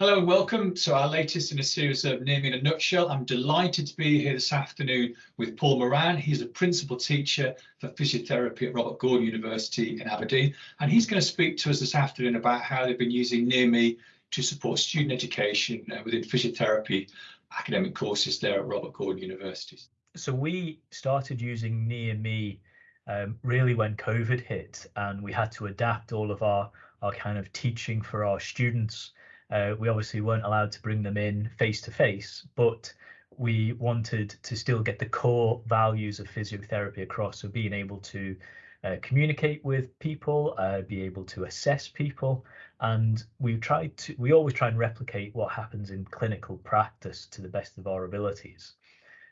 Hello and welcome to our latest in a series of Near Me in a Nutshell. I'm delighted to be here this afternoon with Paul Moran. He's a principal teacher for physiotherapy at Robert Gordon University in Aberdeen. And he's going to speak to us this afternoon about how they've been using Near Me to support student education uh, within physiotherapy academic courses there at Robert Gordon University. So we started using Near Me um, really when COVID hit and we had to adapt all of our, our kind of teaching for our students uh, we obviously weren't allowed to bring them in face to face, but we wanted to still get the core values of physiotherapy across. So being able to uh, communicate with people, uh, be able to assess people, and we tried to. We always try and replicate what happens in clinical practice to the best of our abilities.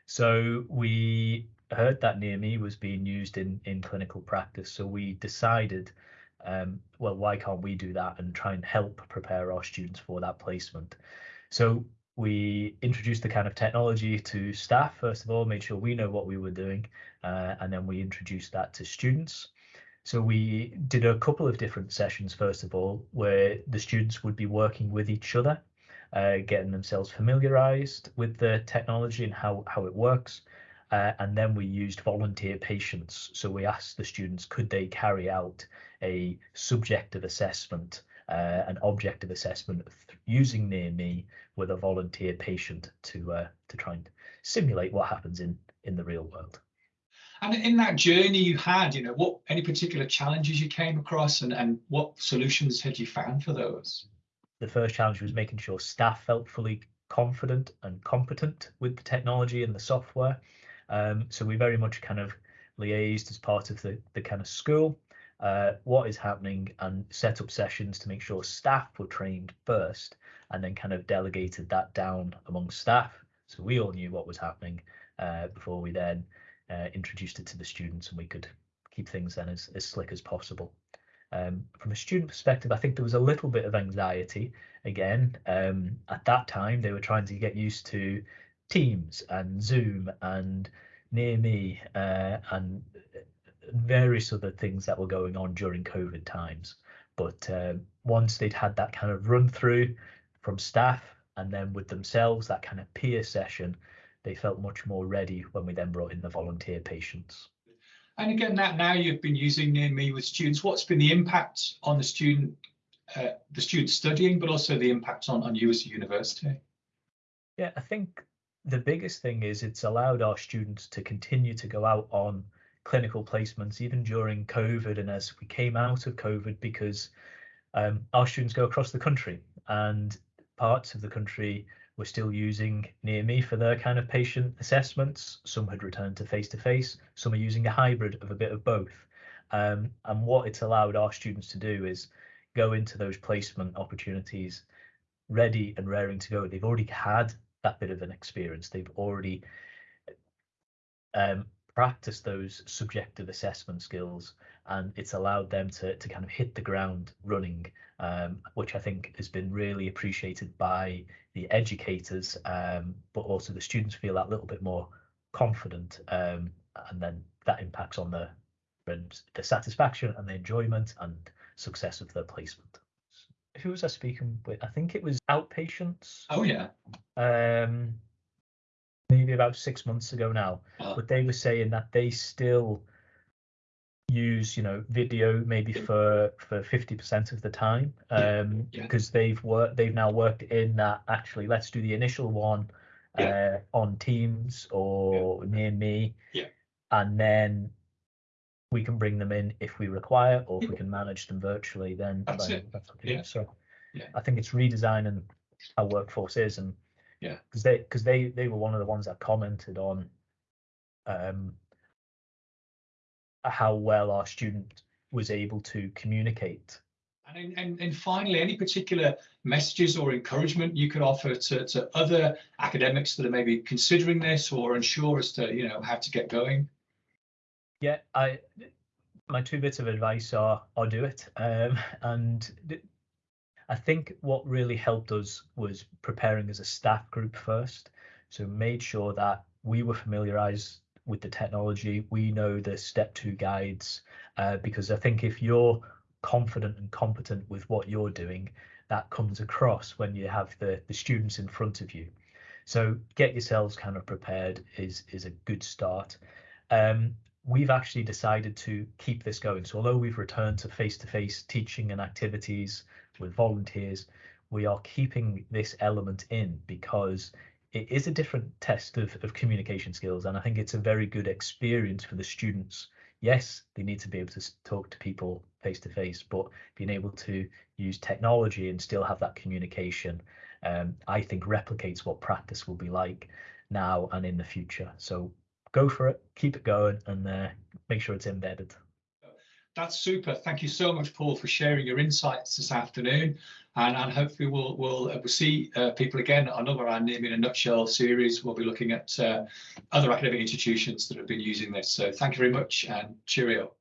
So we heard that near me was being used in in clinical practice. So we decided um, well, why can't we do that and try and help prepare our students for that placement? So we introduced the kind of technology to staff, first of all, made sure we know what we were doing, uh, and then we introduced that to students. So we did a couple of different sessions, first of all, where the students would be working with each other, uh, getting themselves familiarized with the technology and how, how it works. Uh, and then we used volunteer patients. So we asked the students, could they carry out a subjective assessment, uh, an objective assessment using near me with a volunteer patient to uh, to try and simulate what happens in in the real world. And in that journey you had, you know, what any particular challenges you came across and, and what solutions had you found for those? The first challenge was making sure staff felt fully confident and competent with the technology and the software. Um, so we very much kind of liaised as part of the, the kind of school uh, what is happening and set up sessions to make sure staff were trained first and then kind of delegated that down among staff. So we all knew what was happening uh, before we then uh, introduced it to the students and we could keep things then as, as slick as possible. Um, from a student perspective, I think there was a little bit of anxiety. Again, um, at that time, they were trying to get used to Teams and Zoom and Near Me uh, and various other things that were going on during COVID times. But uh, once they'd had that kind of run through from staff and then with themselves, that kind of peer session, they felt much more ready when we then brought in the volunteer patients. And again, that now you've been using near me with students. What's been the impact on the student, uh, the student studying, but also the impact on, on you as a university? Yeah, I think the biggest thing is it's allowed our students to continue to go out on clinical placements even during COVID and as we came out of COVID because um, our students go across the country and parts of the country were still using near me for their kind of patient assessments. Some had returned to face to face, some are using a hybrid of a bit of both. Um, and what it's allowed our students to do is go into those placement opportunities ready and raring to go. They've already had that bit of an experience. They've already um, practice those subjective assessment skills and it's allowed them to, to kind of hit the ground running, um, which I think has been really appreciated by the educators, um, but also the students feel that little bit more confident um, and then that impacts on the, the satisfaction and the enjoyment and success of their placement. Who was I speaking with? I think it was outpatients. Oh yeah. Um, maybe about six months ago now, oh. but they were saying that they still use you know video maybe for for 50% of the time um yeah. because they've worked they've now worked in that actually let's do the initial one yeah. uh on teams or yeah. near me yeah and then we can bring them in if we require or if we can manage them virtually then that's, it. that's okay. yeah. so yeah i think it's redesigning how workforce is and yeah. Because they because they they were one of the ones that commented on um how well our student was able to communicate. And, and, and finally, any particular messages or encouragement you could offer to, to other academics that are maybe considering this or unsure as to you know how to get going? Yeah, I my two bits of advice are I'll do it. Um, and I think what really helped us was preparing as a staff group first. So made sure that we were familiarized with the technology. We know the step two guides uh, because I think if you're confident and competent with what you're doing, that comes across when you have the, the students in front of you. So get yourselves kind of prepared is, is a good start. Um, we've actually decided to keep this going. So although we've returned to face-to-face teaching and activities with volunteers, we are keeping this element in because it is a different test of, of communication skills. And I think it's a very good experience for the students. Yes, they need to be able to talk to people face to face, but being able to use technology and still have that communication, um, I think replicates what practice will be like now and in the future. So go for it, keep it going, and uh, make sure it's embedded. That's super. Thank you so much, Paul, for sharing your insights this afternoon. And, and hopefully we'll we'll, uh, we'll see uh, people again on another our Near Me in a Nutshell series. We'll be looking at uh, other academic institutions that have been using this. So thank you very much and cheerio.